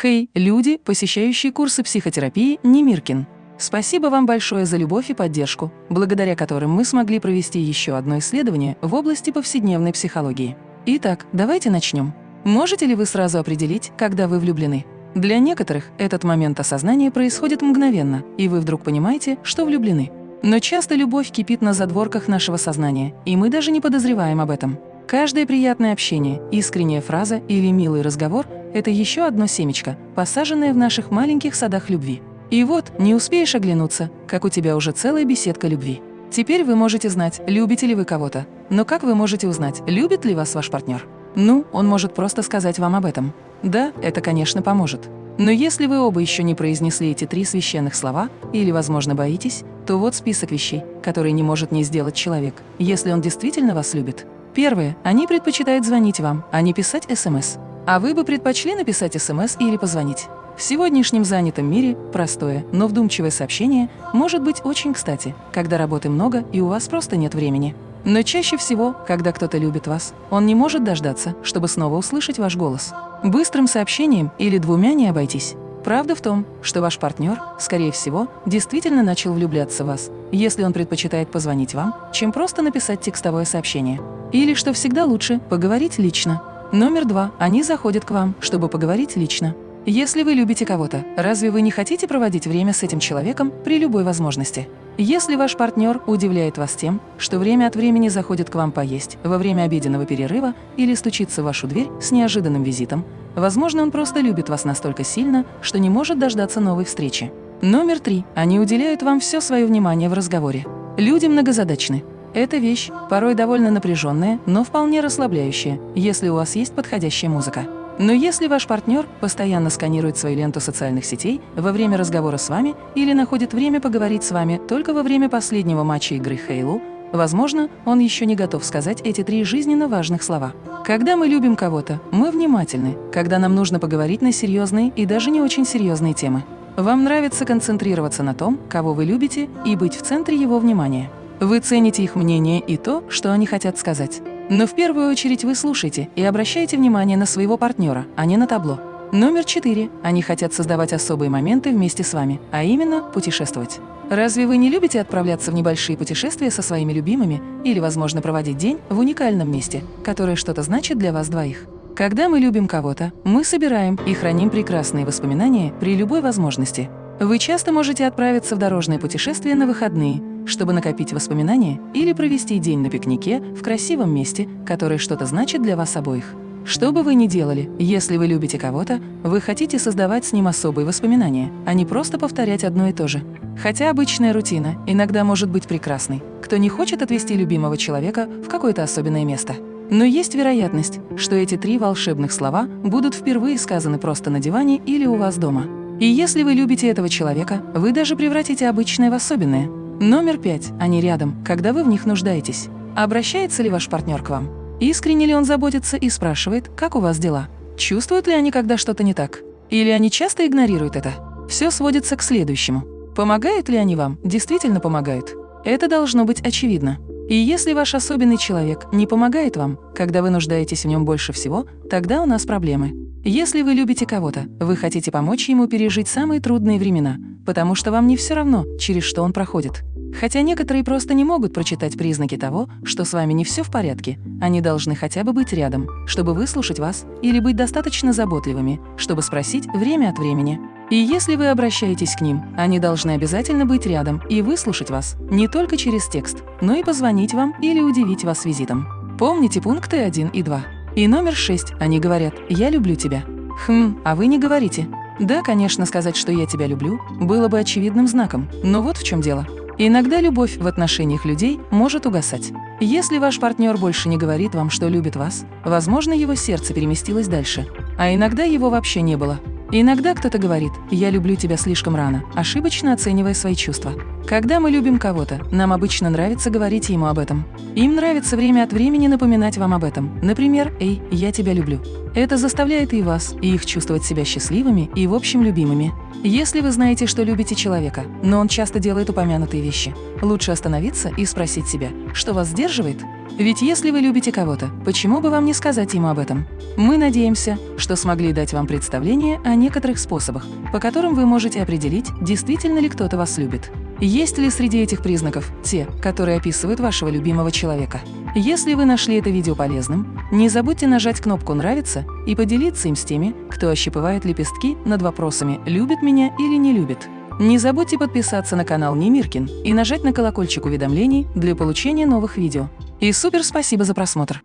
Хей, люди, посещающие курсы психотерапии Немиркин. Спасибо вам большое за любовь и поддержку, благодаря которым мы смогли провести еще одно исследование в области повседневной психологии. Итак, давайте начнем. Можете ли вы сразу определить, когда вы влюблены? Для некоторых этот момент осознания происходит мгновенно, и вы вдруг понимаете, что влюблены. Но часто любовь кипит на задворках нашего сознания, и мы даже не подозреваем об этом. Каждое приятное общение, искренняя фраза или милый разговор – это еще одно семечко, посаженное в наших маленьких садах любви. И вот, не успеешь оглянуться, как у тебя уже целая беседка любви. Теперь вы можете знать, любите ли вы кого-то. Но как вы можете узнать, любит ли вас ваш партнер? Ну, он может просто сказать вам об этом. Да, это, конечно, поможет. Но если вы оба еще не произнесли эти три священных слова или, возможно, боитесь, то вот список вещей, которые не может не сделать человек, если он действительно вас любит. Первое. Они предпочитают звонить вам, а не писать СМС. А вы бы предпочли написать СМС или позвонить? В сегодняшнем занятом мире простое, но вдумчивое сообщение может быть очень кстати, когда работы много и у вас просто нет времени. Но чаще всего, когда кто-то любит вас, он не может дождаться, чтобы снова услышать ваш голос. Быстрым сообщением или двумя не обойтись. Правда в том, что ваш партнер, скорее всего, действительно начал влюбляться в вас, если он предпочитает позвонить вам, чем просто написать текстовое сообщение. Или, что всегда лучше, поговорить лично. Номер два. Они заходят к вам, чтобы поговорить лично. Если вы любите кого-то, разве вы не хотите проводить время с этим человеком при любой возможности? Если ваш партнер удивляет вас тем, что время от времени заходит к вам поесть во время обеденного перерыва или стучится в вашу дверь с неожиданным визитом, возможно, он просто любит вас настолько сильно, что не может дождаться новой встречи. Номер три. Они уделяют вам все свое внимание в разговоре. Люди многозадачны. Эта вещь порой довольно напряженная, но вполне расслабляющая, если у вас есть подходящая музыка. Но если ваш партнер постоянно сканирует свою ленту социальных сетей во время разговора с вами или находит время поговорить с вами только во время последнего матча игры Хейлу, возможно, он еще не готов сказать эти три жизненно важных слова. Когда мы любим кого-то, мы внимательны, когда нам нужно поговорить на серьезные и даже не очень серьезные темы. Вам нравится концентрироваться на том, кого вы любите, и быть в центре его внимания. Вы цените их мнение и то, что они хотят сказать. Но в первую очередь вы слушаете и обращаете внимание на своего партнера, а не на табло. Номер четыре. Они хотят создавать особые моменты вместе с вами, а именно путешествовать. Разве вы не любите отправляться в небольшие путешествия со своими любимыми или, возможно, проводить день в уникальном месте, которое что-то значит для вас двоих? Когда мы любим кого-то, мы собираем и храним прекрасные воспоминания при любой возможности. Вы часто можете отправиться в дорожное путешествие на выходные, чтобы накопить воспоминания или провести день на пикнике в красивом месте, которое что-то значит для вас обоих. Что бы вы ни делали, если вы любите кого-то, вы хотите создавать с ним особые воспоминания, а не просто повторять одно и то же. Хотя обычная рутина иногда может быть прекрасной. Кто не хочет отвести любимого человека в какое-то особенное место? Но есть вероятность, что эти три волшебных слова будут впервые сказаны просто на диване или у вас дома. И если вы любите этого человека, вы даже превратите обычное в особенное. Номер пять. Они рядом, когда вы в них нуждаетесь. Обращается ли ваш партнер к вам? Искренне ли он заботится и спрашивает, как у вас дела? Чувствуют ли они, когда что-то не так? Или они часто игнорируют это? Все сводится к следующему. Помогают ли они вам? Действительно помогают? Это должно быть очевидно. И если ваш особенный человек не помогает вам, когда вы нуждаетесь в нем больше всего, тогда у нас проблемы. Если вы любите кого-то, вы хотите помочь ему пережить самые трудные времена, потому что вам не все равно, через что он проходит. Хотя некоторые просто не могут прочитать признаки того, что с вами не все в порядке, они должны хотя бы быть рядом, чтобы выслушать вас или быть достаточно заботливыми, чтобы спросить время от времени. И если вы обращаетесь к ним, они должны обязательно быть рядом и выслушать вас не только через текст, но и позвонить вам или удивить вас визитом. Помните пункты 1 и 2. И номер шесть. Они говорят «я люблю тебя». Хм, а вы не говорите. Да, конечно, сказать, что я тебя люблю, было бы очевидным знаком, но вот в чем дело. Иногда любовь в отношениях людей может угасать. Если ваш партнер больше не говорит вам, что любит вас, возможно, его сердце переместилось дальше, а иногда его вообще не было. Иногда кто-то говорит «я люблю тебя слишком рано», ошибочно оценивая свои чувства. Когда мы любим кого-то, нам обычно нравится говорить ему об этом. Им нравится время от времени напоминать вам об этом. Например, «Эй, я тебя люблю». Это заставляет и вас, и их чувствовать себя счастливыми и, в общем, любимыми. Если вы знаете, что любите человека, но он часто делает упомянутые вещи, лучше остановиться и спросить себя, что вас сдерживает? Ведь если вы любите кого-то, почему бы вам не сказать ему об этом? Мы надеемся, что смогли дать вам представление о некоторых способах, по которым вы можете определить, действительно ли кто-то вас любит. Есть ли среди этих признаков те, которые описывают вашего любимого человека? Если вы нашли это видео полезным, не забудьте нажать кнопку «Нравится» и поделиться им с теми, кто ощипывает лепестки над вопросами «любит меня или не любит». Не забудьте подписаться на канал Немиркин и нажать на колокольчик уведомлений для получения новых видео. И супер спасибо за просмотр!